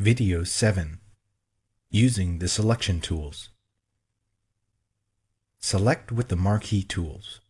Video 7 Using the Selection Tools Select with the Marquee Tools.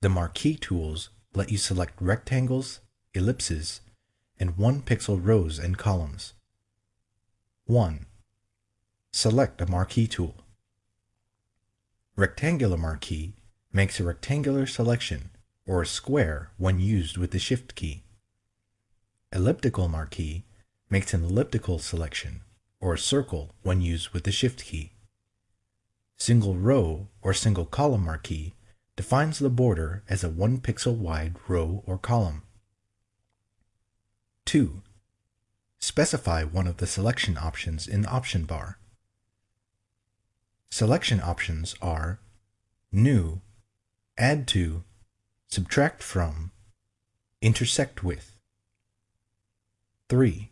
The Marquee Tools let you select rectangles, ellipses, and one-pixel rows and columns. 1. Select a Marquee tool. Rectangular Marquee makes a rectangular selection or a square when used with the Shift key. Elliptical Marquee makes an elliptical selection, or a circle when used with the Shift key. Single row or single column marquee defines the border as a 1 pixel wide row or column. 2. Specify one of the selection options in the option bar. Selection options are New, Add to, Subtract from, Intersect with. 3.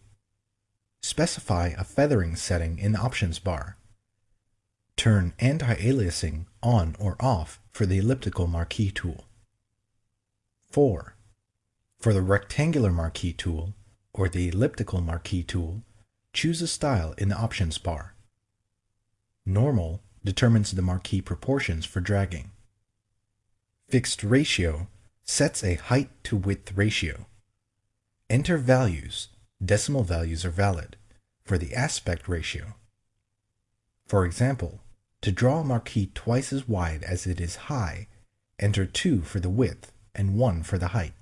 Specify a feathering setting in the options bar. Turn anti-aliasing on or off for the elliptical marquee tool. 4. For the rectangular marquee tool or the elliptical marquee tool, choose a style in the options bar. Normal determines the marquee proportions for dragging. Fixed ratio sets a height to width ratio. Enter values decimal values are valid for the aspect ratio. For example, to draw a marquee twice as wide as it is high, enter 2 for the width and 1 for the height.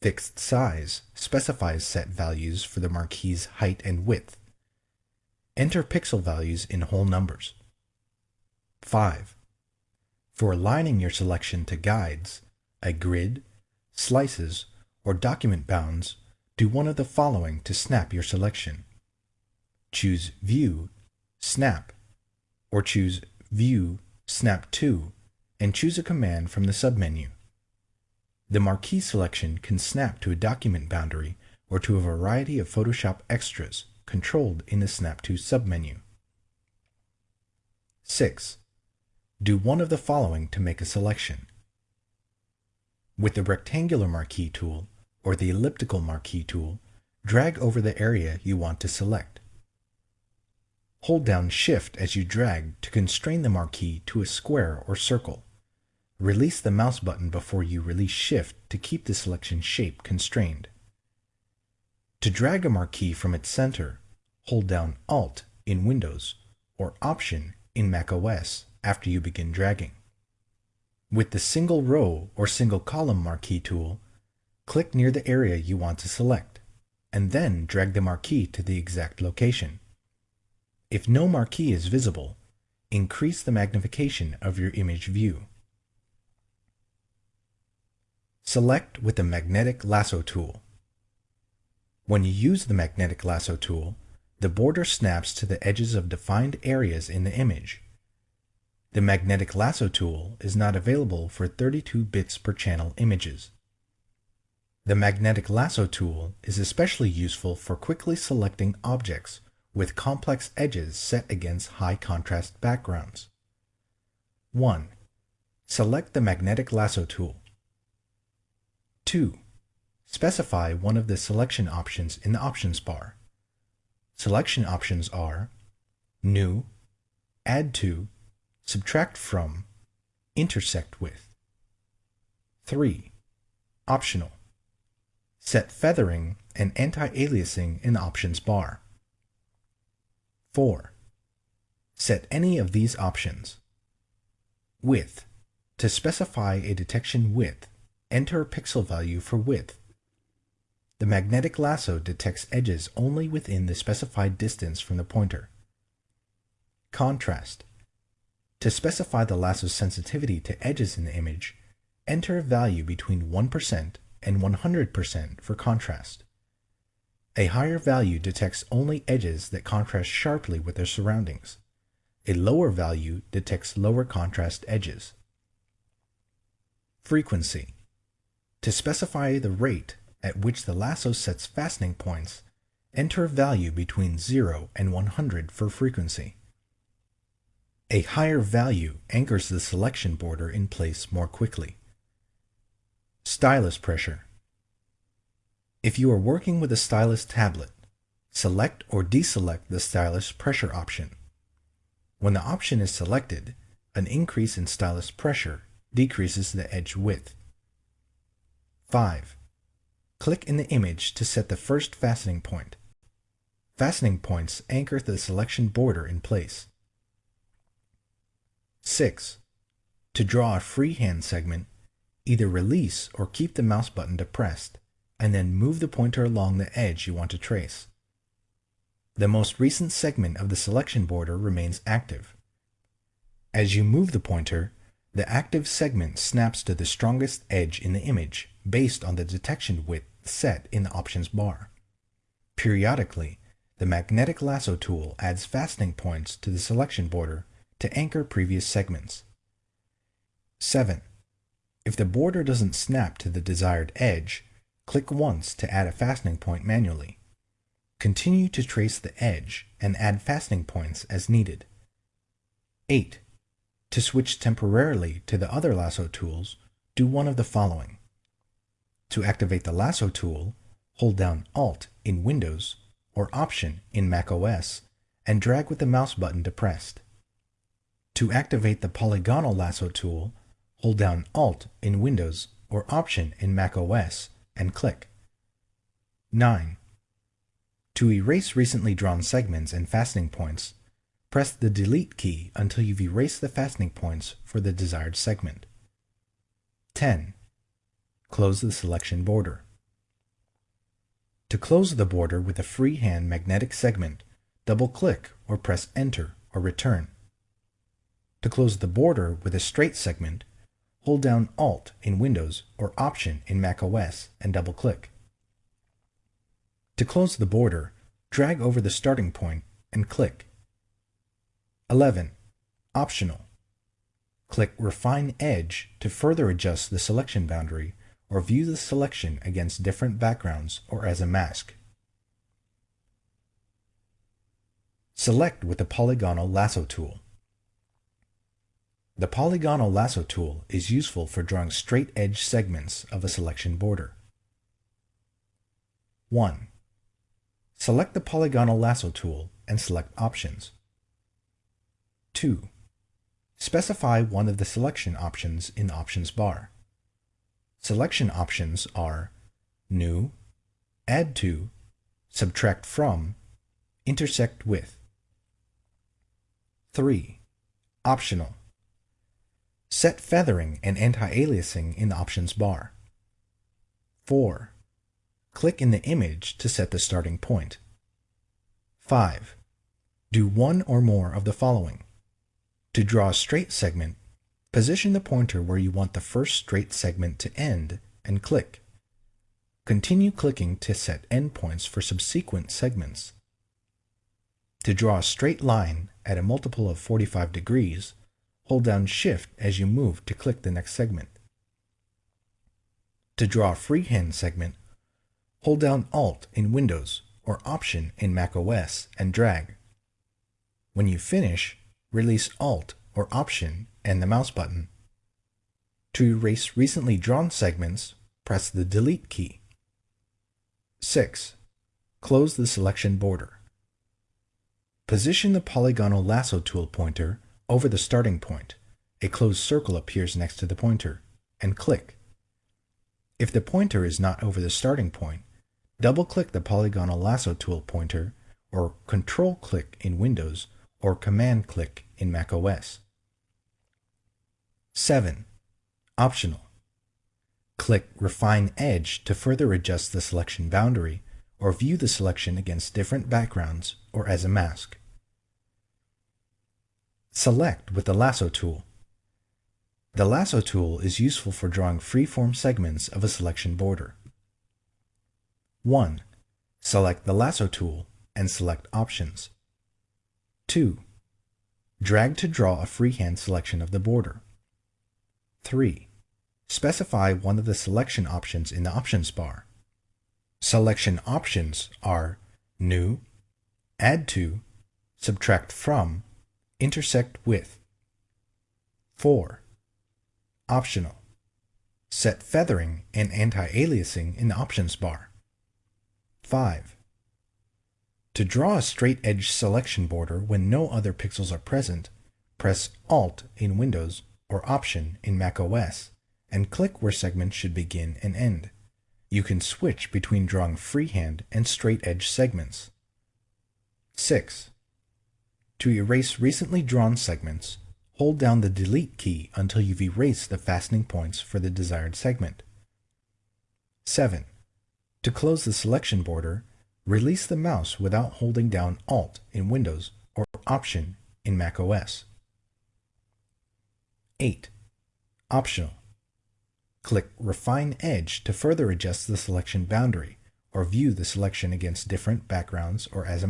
Fixed size specifies set values for the marquee's height and width. Enter pixel values in whole numbers. 5. For aligning your selection to guides, a grid, slices, or document bounds do one of the following to snap your selection. Choose View, Snap, or choose View, Snap to, and choose a command from the submenu. The marquee selection can snap to a document boundary or to a variety of Photoshop extras controlled in the Snap to submenu. 6. Do one of the following to make a selection. With the rectangular marquee tool, or the elliptical marquee tool, drag over the area you want to select. Hold down Shift as you drag to constrain the marquee to a square or circle. Release the mouse button before you release Shift to keep the selection shape constrained. To drag a marquee from its center, hold down Alt in Windows or Option in macOS after you begin dragging. With the single row or single column marquee tool, Click near the area you want to select, and then drag the marquee to the exact location. If no marquee is visible, increase the magnification of your image view. Select with the Magnetic Lasso tool. When you use the Magnetic Lasso tool, the border snaps to the edges of defined areas in the image. The Magnetic Lasso tool is not available for 32 bits per channel images. The magnetic lasso tool is especially useful for quickly selecting objects with complex edges set against high contrast backgrounds. 1. Select the magnetic lasso tool. 2. Specify one of the selection options in the options bar. Selection options are New, Add to, Subtract from, Intersect with. 3. Optional. Set feathering and anti-aliasing in the options bar. 4. Set any of these options. Width. To specify a detection width, enter a pixel value for width. The magnetic lasso detects edges only within the specified distance from the pointer. Contrast. To specify the lasso's sensitivity to edges in the image, enter a value between 1% and 100% for contrast. A higher value detects only edges that contrast sharply with their surroundings. A lower value detects lower contrast edges. Frequency. To specify the rate at which the lasso sets fastening points, enter a value between 0 and 100 for frequency. A higher value anchors the selection border in place more quickly. Stylus pressure. If you are working with a stylus tablet, select or deselect the stylus pressure option. When the option is selected, an increase in stylus pressure decreases the edge width. 5. Click in the image to set the first fastening point. Fastening points anchor the selection border in place. 6. To draw a freehand segment, either release or keep the mouse button depressed, and then move the pointer along the edge you want to trace. The most recent segment of the selection border remains active. As you move the pointer, the active segment snaps to the strongest edge in the image based on the detection width set in the options bar. Periodically, the magnetic lasso tool adds fastening points to the selection border to anchor previous segments. 7. If the border doesn't snap to the desired edge, click once to add a fastening point manually. Continue to trace the edge and add fastening points as needed. 8. To switch temporarily to the other lasso tools, do one of the following. To activate the lasso tool, hold down Alt in Windows or Option in macOS and drag with the mouse button depressed. To activate the polygonal lasso tool, hold down Alt in Windows or Option in macOS and click. 9. To erase recently drawn segments and fastening points, press the Delete key until you've erased the fastening points for the desired segment. 10. Close the selection border. To close the border with a freehand magnetic segment, double-click or press Enter or Return. To close the border with a straight segment, hold down Alt in Windows or Option in macOS and double-click. To close the border, drag over the starting point and click. 11. Optional. Click Refine Edge to further adjust the selection boundary or view the selection against different backgrounds or as a mask. Select with the polygonal lasso tool. The polygonal lasso tool is useful for drawing straight edge segments of a selection border. 1. Select the polygonal lasso tool and select Options. 2. Specify one of the selection options in the Options bar. Selection options are New, Add to, Subtract from, Intersect with. 3. Optional. Set feathering and anti-aliasing in the options bar. 4. Click in the image to set the starting point. 5. Do one or more of the following. To draw a straight segment, Position the pointer where you want the first straight segment to end and click. Continue clicking to set endpoints for subsequent segments. To draw a straight line at a multiple of 45 degrees, hold down Shift as you move to click the next segment. To draw a freehand segment, hold down Alt in Windows or Option in macOS and drag. When you finish, release Alt or Option and the mouse button. To erase recently drawn segments, press the Delete key. 6. Close the selection border. Position the polygonal lasso tool pointer over the starting point. A closed circle appears next to the pointer, and click. If the pointer is not over the starting point, double-click the polygonal lasso tool pointer or Control-click in Windows or Command-click in macOS. 7. Optional. Click Refine Edge to further adjust the selection boundary or view the selection against different backgrounds or as a mask. Select with the Lasso tool. The Lasso tool is useful for drawing freeform segments of a selection border. 1. Select the Lasso tool and select Options. 2. Drag to draw a freehand selection of the border. 3. Specify one of the selection options in the options bar. Selection options are New, Add to, Subtract from, Intersect with. 4. Optional. Set feathering and anti-aliasing in the options bar. 5. To draw a straight edge selection border when no other pixels are present, press Alt in Windows or Option in macOS and click where segments should begin and end. You can switch between drawing freehand and straight edge segments. 6. To erase recently drawn segments, hold down the Delete key until you've erased the fastening points for the desired segment. 7. To close the selection border, release the mouse without holding down Alt in Windows or Option in macOS. 8. Optional. Click Refine Edge to further adjust the selection boundary or view the selection against different backgrounds or as a